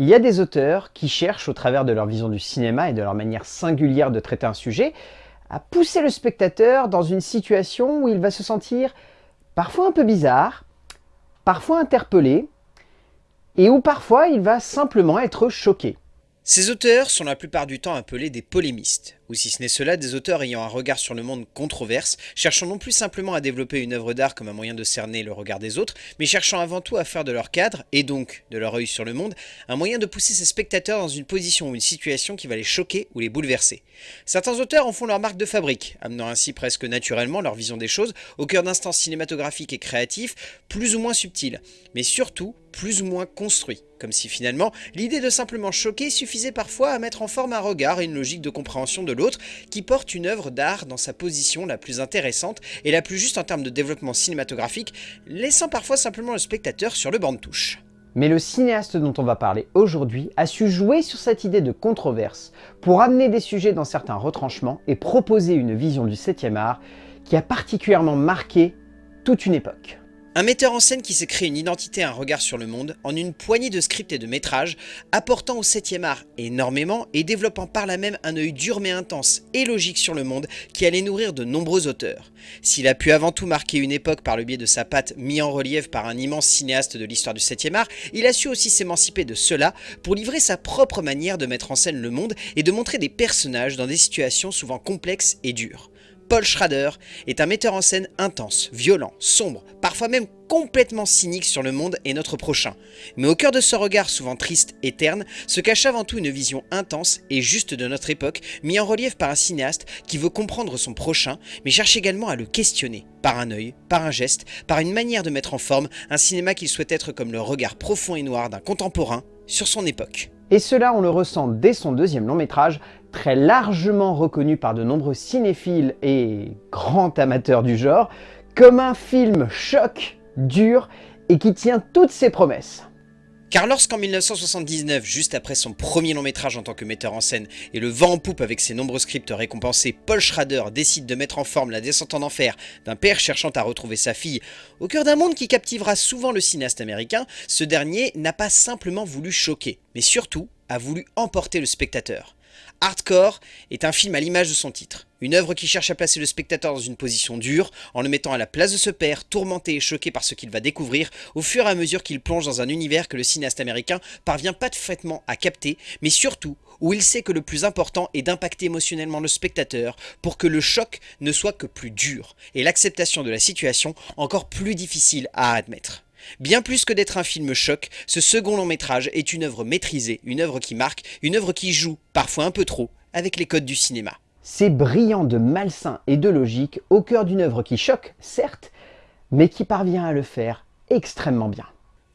Il y a des auteurs qui cherchent, au travers de leur vision du cinéma et de leur manière singulière de traiter un sujet, à pousser le spectateur dans une situation où il va se sentir parfois un peu bizarre, parfois interpellé, et où parfois il va simplement être choqué. Ces auteurs sont la plupart du temps appelés des polémistes ou si ce n'est cela, des auteurs ayant un regard sur le monde controverse, cherchant non plus simplement à développer une œuvre d'art comme un moyen de cerner le regard des autres, mais cherchant avant tout à faire de leur cadre, et donc de leur œil sur le monde, un moyen de pousser ses spectateurs dans une position ou une situation qui va les choquer ou les bouleverser. Certains auteurs en font leur marque de fabrique, amenant ainsi presque naturellement leur vision des choses au cœur d'instants cinématographiques et créatifs plus ou moins subtils, mais surtout plus ou moins construits, comme si finalement l'idée de simplement choquer suffisait parfois à mettre en forme un regard et une logique de compréhension de l'autre qui porte une œuvre d'art dans sa position la plus intéressante et la plus juste en termes de développement cinématographique, laissant parfois simplement le spectateur sur le banc de touche. Mais le cinéaste dont on va parler aujourd'hui a su jouer sur cette idée de controverse pour amener des sujets dans certains retranchements et proposer une vision du 7e art qui a particulièrement marqué toute une époque. Un metteur en scène qui s'est créé une identité et un regard sur le monde en une poignée de scripts et de métrages, apportant au 7ème art énormément et développant par là même un œil dur mais intense et logique sur le monde qui allait nourrir de nombreux auteurs. S'il a pu avant tout marquer une époque par le biais de sa patte mis en relief par un immense cinéaste de l'histoire du 7ème art, il a su aussi s'émanciper de cela pour livrer sa propre manière de mettre en scène le monde et de montrer des personnages dans des situations souvent complexes et dures. Paul Schrader est un metteur en scène intense, violent, sombre, parfois même complètement cynique sur le monde et notre prochain. Mais au cœur de ce regard souvent triste et terne, se cache avant tout une vision intense et juste de notre époque, mis en relief par un cinéaste qui veut comprendre son prochain, mais cherche également à le questionner, par un œil, par un geste, par une manière de mettre en forme un cinéma qu'il souhaite être comme le regard profond et noir d'un contemporain sur son époque. Et cela, on le ressent dès son deuxième long métrage, très largement reconnu par de nombreux cinéphiles et grands amateurs du genre, comme un film choc, dur et qui tient toutes ses promesses. Car lorsqu'en 1979, juste après son premier long métrage en tant que metteur en scène et le vent en poupe avec ses nombreux scripts récompensés, Paul Schrader décide de mettre en forme la descente en enfer d'un père cherchant à retrouver sa fille au cœur d'un monde qui captivera souvent le cinéaste américain, ce dernier n'a pas simplement voulu choquer, mais surtout a voulu emporter le spectateur. Hardcore est un film à l'image de son titre. Une œuvre qui cherche à placer le spectateur dans une position dure, en le mettant à la place de ce père, tourmenté et choqué par ce qu'il va découvrir, au fur et à mesure qu'il plonge dans un univers que le cinéaste américain parvient parfaitement à capter, mais surtout où il sait que le plus important est d'impacter émotionnellement le spectateur pour que le choc ne soit que plus dur, et l'acceptation de la situation encore plus difficile à admettre. Bien plus que d'être un film choc, ce second long métrage est une œuvre maîtrisée, une œuvre qui marque, une œuvre qui joue, parfois un peu trop, avec les codes du cinéma. C'est brillant de malsain et de logique au cœur d'une œuvre qui choque, certes, mais qui parvient à le faire extrêmement bien.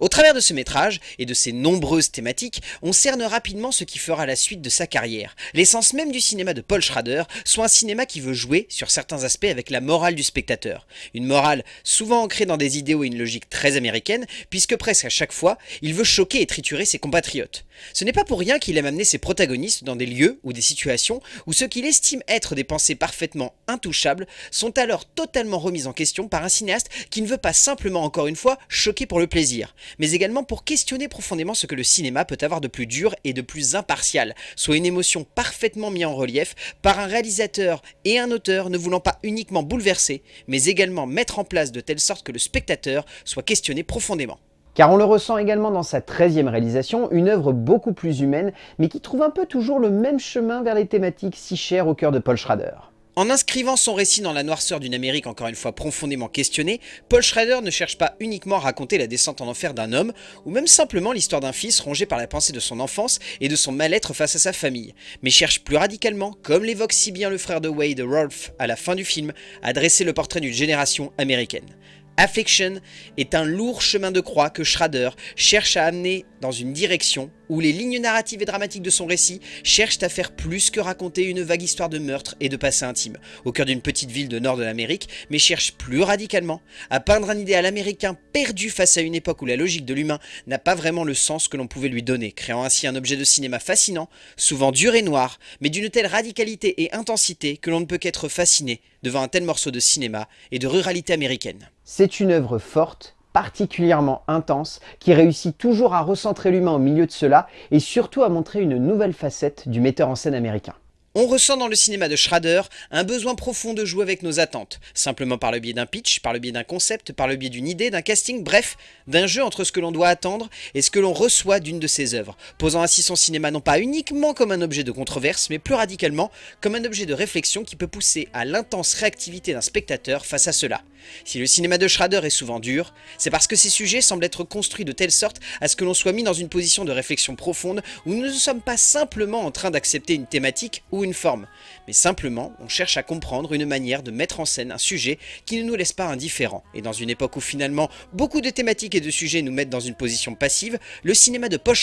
Au travers de ce métrage et de ses nombreuses thématiques, on cerne rapidement ce qui fera la suite de sa carrière. L'essence même du cinéma de Paul Schrader soit un cinéma qui veut jouer, sur certains aspects, avec la morale du spectateur. Une morale souvent ancrée dans des idéaux et une logique très américaine, puisque presque à chaque fois, il veut choquer et triturer ses compatriotes. Ce n'est pas pour rien qu'il aime amener ses protagonistes dans des lieux ou des situations où ce qu'il estime être des pensées parfaitement intouchables sont alors totalement remises en question par un cinéaste qui ne veut pas simplement encore une fois choquer pour le plaisir, mais également pour questionner profondément ce que le cinéma peut avoir de plus dur et de plus impartial, soit une émotion parfaitement mise en relief par un réalisateur et un auteur ne voulant pas uniquement bouleverser, mais également mettre en place de telle sorte que le spectateur soit questionné profondément. Car on le ressent également dans sa 13e réalisation, une œuvre beaucoup plus humaine, mais qui trouve un peu toujours le même chemin vers les thématiques si chères au cœur de Paul Schrader. En inscrivant son récit dans la noirceur d'une Amérique encore une fois profondément questionnée, Paul Schrader ne cherche pas uniquement à raconter la descente en enfer d'un homme, ou même simplement l'histoire d'un fils rongé par la pensée de son enfance et de son mal-être face à sa famille, mais cherche plus radicalement, comme l'évoque si bien le frère de Wade, Rolf, à la fin du film, à dresser le portrait d'une génération américaine. Affliction est un lourd chemin de croix que Schrader cherche à amener dans une direction où les lignes narratives et dramatiques de son récit cherchent à faire plus que raconter une vague histoire de meurtre et de passé intime, au cœur d'une petite ville de nord de l'Amérique, mais cherchent plus radicalement à peindre un idéal américain perdu face à une époque où la logique de l'humain n'a pas vraiment le sens que l'on pouvait lui donner, créant ainsi un objet de cinéma fascinant, souvent dur et noir, mais d'une telle radicalité et intensité que l'on ne peut qu'être fasciné devant un tel morceau de cinéma et de ruralité américaine. C'est une œuvre forte particulièrement intense qui réussit toujours à recentrer l'humain au milieu de cela et surtout à montrer une nouvelle facette du metteur en scène américain. On ressent dans le cinéma de Schrader un besoin profond de jouer avec nos attentes, simplement par le biais d'un pitch, par le biais d'un concept, par le biais d'une idée, d'un casting, bref, d'un jeu entre ce que l'on doit attendre et ce que l'on reçoit d'une de ses œuvres, posant ainsi son cinéma non pas uniquement comme un objet de controverse, mais plus radicalement comme un objet de réflexion qui peut pousser à l'intense réactivité d'un spectateur face à cela. Si le cinéma de Schrader est souvent dur, c'est parce que ces sujets semblent être construits de telle sorte à ce que l'on soit mis dans une position de réflexion profonde où nous ne sommes pas simplement en train d'accepter une thématique ou une forme, mais simplement on cherche à comprendre une manière de mettre en scène un sujet qui ne nous laisse pas indifférents. Et dans une époque où finalement beaucoup de thématiques et de sujets nous mettent dans une position passive, le cinéma de Paul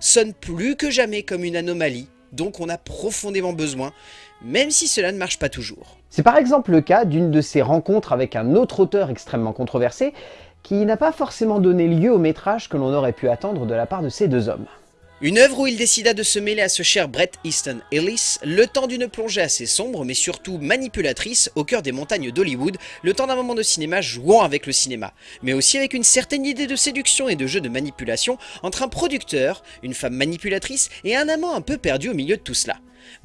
sonne plus que jamais comme une anomalie donc on a profondément besoin, même si cela ne marche pas toujours. C'est par exemple le cas d'une de ces rencontres avec un autre auteur extrêmement controversé, qui n'a pas forcément donné lieu au métrage que l'on aurait pu attendre de la part de ces deux hommes. Une œuvre où il décida de se mêler à ce cher Brett Easton Ellis, le temps d'une plongée assez sombre mais surtout manipulatrice au cœur des montagnes d'Hollywood, le temps d'un moment de cinéma jouant avec le cinéma, mais aussi avec une certaine idée de séduction et de jeu de manipulation entre un producteur, une femme manipulatrice et un amant un peu perdu au milieu de tout cela.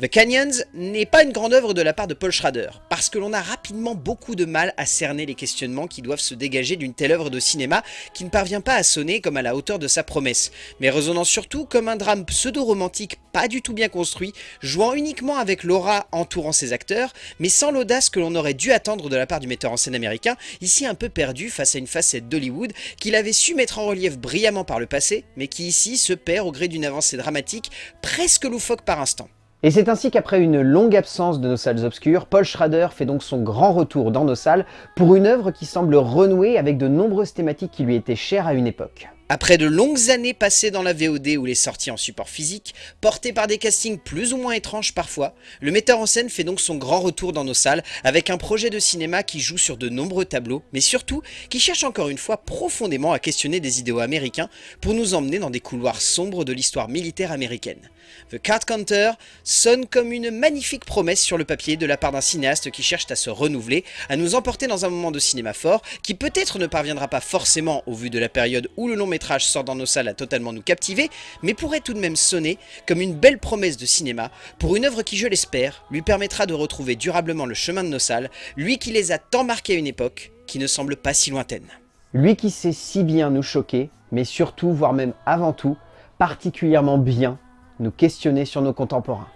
The Canyons n'est pas une grande œuvre de la part de Paul Schrader, parce que l'on a rapidement beaucoup de mal à cerner les questionnements qui doivent se dégager d'une telle œuvre de cinéma qui ne parvient pas à sonner comme à la hauteur de sa promesse, mais résonnant surtout comme un drame pseudo-romantique pas du tout bien construit, jouant uniquement avec l'aura entourant ses acteurs, mais sans l'audace que l'on aurait dû attendre de la part du metteur en scène américain, ici un peu perdu face à une facette d'Hollywood qu'il avait su mettre en relief brillamment par le passé, mais qui ici se perd au gré d'une avancée dramatique presque loufoque par instant. Et c'est ainsi qu'après une longue absence de nos salles obscures, Paul Schrader fait donc son grand retour dans nos salles pour une œuvre qui semble renouer avec de nombreuses thématiques qui lui étaient chères à une époque. Après de longues années passées dans la VOD ou les sorties en support physique, portées par des castings plus ou moins étranges parfois, le metteur en scène fait donc son grand retour dans nos salles avec un projet de cinéma qui joue sur de nombreux tableaux, mais surtout qui cherche encore une fois profondément à questionner des idéaux américains pour nous emmener dans des couloirs sombres de l'histoire militaire américaine. The Card Counter sonne comme une magnifique promesse sur le papier de la part d'un cinéaste qui cherche à se renouveler, à nous emporter dans un moment de cinéma fort qui peut-être ne parviendra pas forcément au vu de la période où le long métrage sort dans nos salles à totalement nous captiver, mais pourrait tout de même sonner comme une belle promesse de cinéma pour une œuvre qui, je l'espère, lui permettra de retrouver durablement le chemin de nos salles, lui qui les a tant marqués à une époque qui ne semble pas si lointaine. Lui qui sait si bien nous choquer, mais surtout, voire même avant tout, particulièrement bien nous questionner sur nos contemporains.